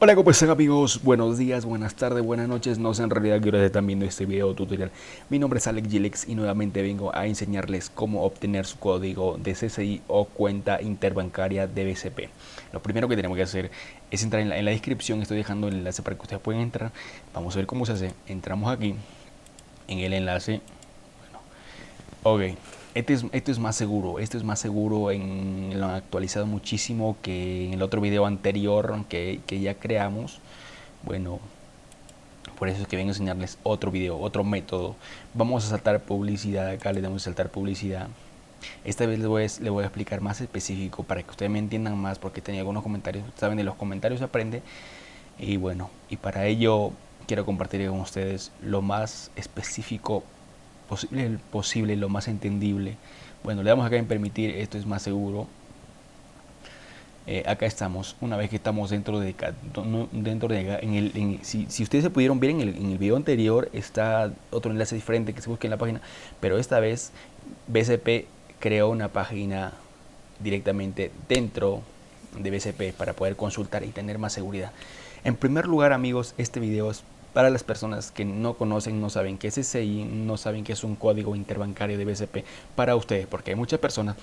Hola, ¿cómo están amigos? Buenos días, buenas tardes, buenas noches. No sé en realidad que están viendo este video tutorial. Mi nombre es Alex Gilex y nuevamente vengo a enseñarles cómo obtener su código de CCI o cuenta interbancaria de BCP. Lo primero que tenemos que hacer es entrar en la, descripción. Estoy dejando el enlace para que ustedes puedan entrar. Vamos a ver cómo se hace. Entramos aquí en el enlace. Bueno, ok. Este es, esto es más seguro, esto es más seguro, en, lo han actualizado muchísimo que en el otro video anterior que, que ya creamos. Bueno, por eso es que vengo a enseñarles otro video, otro método. Vamos a saltar publicidad, acá le damos a saltar publicidad. Esta vez les voy, a, voy a explicar más específico para que ustedes me entiendan más porque tenía algunos comentarios, saben de los comentarios se aprende. Y bueno, y para ello quiero compartir con ustedes lo más específico posible, lo más entendible. Bueno, le damos acá en permitir, esto es más seguro. Eh, acá estamos, una vez que estamos dentro de, dentro de en el, si, ustedes se pudieron ver en el, en el video anterior, está otro enlace diferente que se busque en la página, pero esta vez BCP creó una página directamente dentro de BCP para poder consultar y tener más seguridad. En primer lugar, amigos, este video es para las personas que no conocen, no saben qué es SCI, no saben qué es un código interbancario de BCP para ustedes, porque hay muchas personas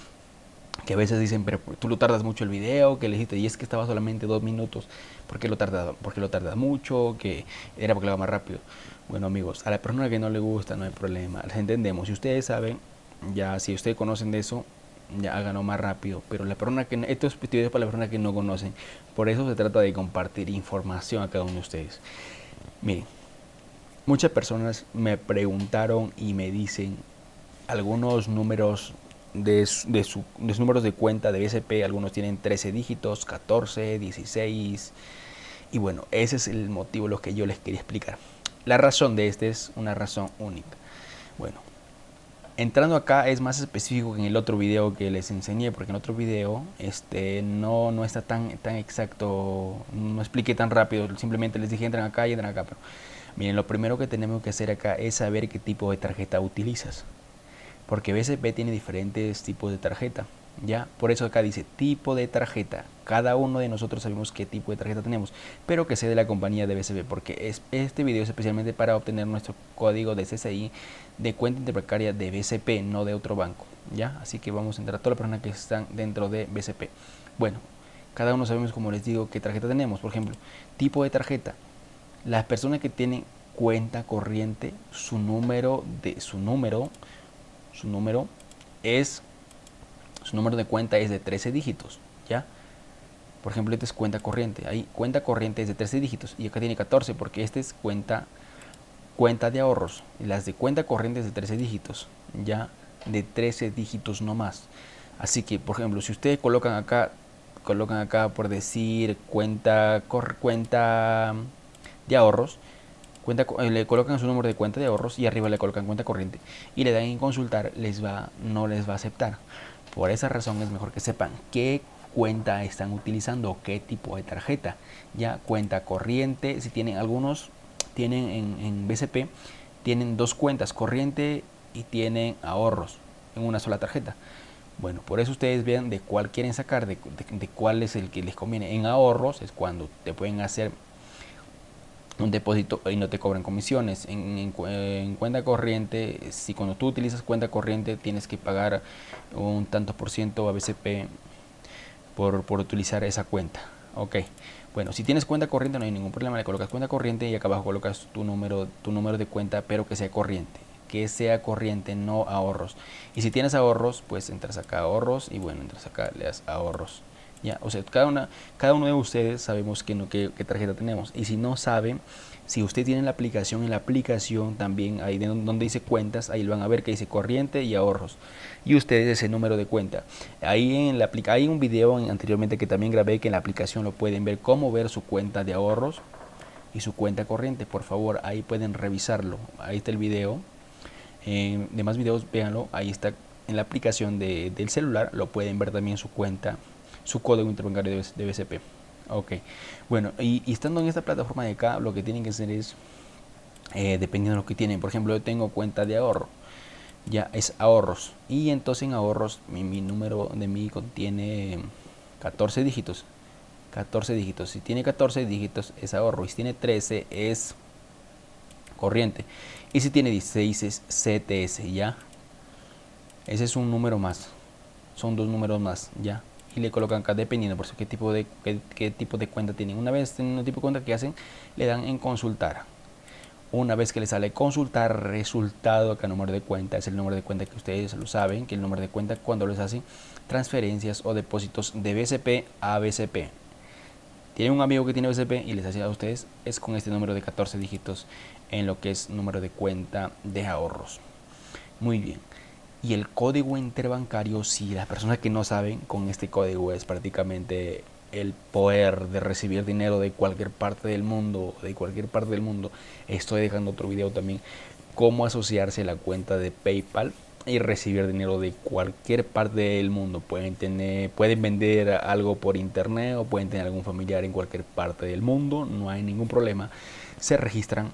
que a veces dicen, pero tú lo tardas mucho el video, que le dijiste, y es que estaba solamente dos minutos, ¿por qué lo tardas, porque lo tardas mucho? Que era porque lo va más rápido. Bueno amigos, a la persona que no le gusta no hay problema, les entendemos. Si ustedes saben, ya si ustedes conocen de eso, ya háganlo más rápido. Pero la persona que esto es para la persona que no conocen. Por eso se trata de compartir información a cada uno de ustedes. Miren, muchas personas me preguntaron y me dicen algunos números de, de, su, números de cuenta de BSP, algunos tienen 13 dígitos, 14, 16 y bueno, ese es el motivo lo que yo les quería explicar. La razón de este es una razón única. Bueno, entrando acá es más específico que en el otro video que les enseñé, porque en otro video este, no, no está tan, tan exacto, no expliqué tan rápido, simplemente les dije entran acá y entran acá. Pero miren, lo primero que tenemos que hacer acá es saber qué tipo de tarjeta utilizas, porque BCP tiene diferentes tipos de tarjeta. ¿Ya? Por eso acá dice tipo de tarjeta. Cada uno de nosotros sabemos qué tipo de tarjeta tenemos, pero que sea de la compañía de BCP, porque es, este video es especialmente para obtener nuestro código de CCI de cuenta interbancaria de BCP, no de otro banco, ¿ya? Así que vamos a entrar a todas las personas que están dentro de BCP. Bueno, cada uno sabemos, como les digo, qué tarjeta tenemos. Por ejemplo, tipo de tarjeta. Las personas que tienen cuenta corriente, su número de su número, su número es su número de cuenta es de 13 dígitos, ¿ya? Por ejemplo, esta es cuenta corriente. Ahí cuenta corriente es de 13 dígitos y acá tiene 14 porque esta es cuenta cuenta de ahorros. Y las de cuenta corriente es de 13 dígitos, ya de 13 dígitos no más. Así que, por ejemplo, si ustedes colocan acá, colocan acá por decir cuenta cuenta de ahorros, cuenta, eh, le colocan su número de cuenta de ahorros y arriba le colocan cuenta corriente y le dan en consultar, les va, no les va a aceptar. Por esa razón es mejor que sepan qué cuenta están utilizando, qué tipo de tarjeta. Ya cuenta corriente, si tienen algunos, tienen en, BCP, tienen dos cuentas, corriente y tienen ahorros en una sola tarjeta. Bueno, por eso ustedes vean de cuál quieren sacar, de, cuál es el que les conviene. En ahorros es cuando te pueden hacer un depósito y no te cobran comisiones. En, cuenta corriente, si cuando tú utilizas cuenta corriente tienes que pagar un tanto por ciento a BCP por, por utilizar esa cuenta. Ok, bueno, si tienes cuenta corriente no hay ningún problema, le colocas cuenta corriente y acá abajo colocas tu número, tu número de cuenta, pero que sea corriente. Que sea corriente, no ahorros. Y si tienes ahorros, pues entras acá ahorros y bueno, entras acá, le das ahorros. O sea, cada, una, cada uno de ustedes sabemos qué, qué, tarjeta tenemos. Y si no saben, si usted tiene la aplicación, en la aplicación también, ahí donde dice cuentas, ahí lo van a ver que dice corriente y ahorros. Y ustedes ese número de cuenta. Ahí en la hay un video anteriormente que también grabé que en la aplicación lo pueden ver cómo ver su cuenta de ahorros y su cuenta corriente. Por favor, ahí pueden revisarlo. Ahí está el video. Eh, demás videos, véanlo. Ahí está en la aplicación de, del celular. Lo pueden ver también su cuenta su código interbancario de, BCP. Ok, bueno, y, estando en esta plataforma de acá, lo que tienen que hacer es, eh, dependiendo de lo que tienen, por ejemplo, yo tengo cuenta de ahorro, ya es ahorros, y entonces en ahorros mi, número de mí contiene 14 dígitos, 14 dígitos. Si tiene 14 dígitos es ahorro y si tiene 13 es corriente. Y si tiene 16 es CTS, ¿ya? Ese es un número más. Son dos números más, ¿ya? Y le colocan acá dependiendo por eso qué tipo de qué, tipo de cuenta tienen. Una vez tienen un tipo de cuenta que hacen, le dan en consultar. Una vez que le sale consultar resultado, acá número de cuenta, es el número de cuenta que ustedes lo saben, que el número de cuenta cuando les hacen transferencias o depósitos de BCP a BCP. Tienen un amigo que tiene BCP y les hace a ustedes, es con este número de 14 dígitos en lo que es número de cuenta de ahorros. Muy bien. Y el código interbancario, si las personas que no saben, con este código es prácticamente el poder de recibir dinero de cualquier parte del mundo, de cualquier parte del mundo. Estoy dejando otro video también, cómo asociarse la cuenta de PayPal y recibir dinero de cualquier parte del mundo. Pueden, tener, pueden vender algo por internet o pueden tener algún familiar en cualquier parte del mundo, no hay ningún problema. Se registran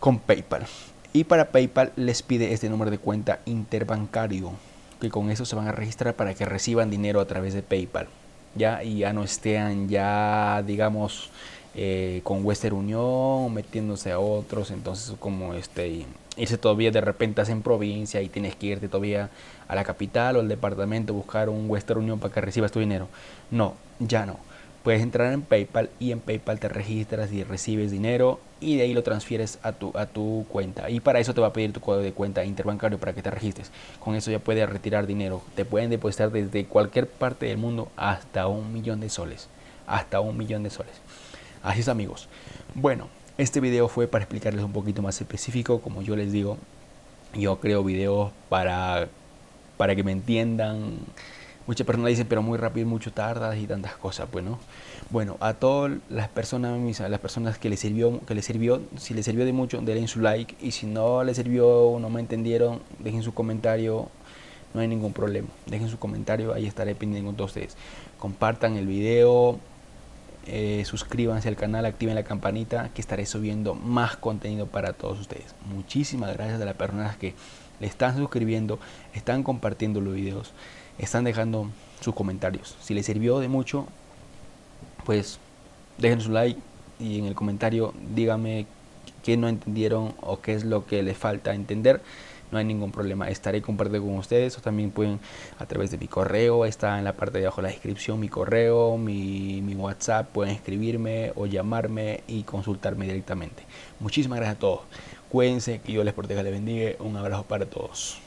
con PayPal. Y para PayPal les pide este número de cuenta interbancario, que con eso se van a registrar para que reciban dinero a través de PayPal. Ya, y ya no estén ya, digamos, eh, con Western Union metiéndose a otros, entonces como este irse todavía de repente en provincia y tienes que irte todavía a la capital o al departamento buscar un Western Union para que recibas tu dinero. No, ya no. Puedes entrar en PayPal y en PayPal te registras y recibes dinero y de ahí lo transfieres a tu, a tu cuenta. Y para eso te va a pedir tu código de cuenta interbancario para que te registres. Con eso ya puedes retirar dinero. Te pueden depositar desde cualquier parte del mundo hasta un millón de soles. Hasta un millón de soles. Así es amigos. Bueno, este video fue para explicarles un poquito más específico. Como yo les digo, yo creo videos para, para que me entiendan Muchas personas dicen, pero muy rápido, mucho tardas y tantas cosas. Bueno, bueno, a todas las personas, las personas que les sirvió, que les sirvió, si les sirvió de mucho, denle su like y si no les sirvió, no me entendieron, dejen su comentario, no hay ningún problema. Dejen su comentario, ahí estaré pendiente con ustedes. Compartan el video, eh, suscríbanse al canal, activen la campanita que estaré subiendo más contenido para todos ustedes. Muchísimas gracias a las personas que le están suscribiendo, están compartiendo los videos están dejando sus comentarios. Si les sirvió de mucho, pues dejen su like y en el comentario díganme qué no entendieron o qué es lo que les falta entender. No hay ningún problema, estaré compartiendo con ustedes o también pueden a través de mi correo, está en la parte de abajo de la descripción mi correo, mi, mi WhatsApp, pueden escribirme o llamarme y consultarme directamente. Muchísimas gracias a todos. Cuídense, que yo les proteja, les bendiga. Un abrazo para todos.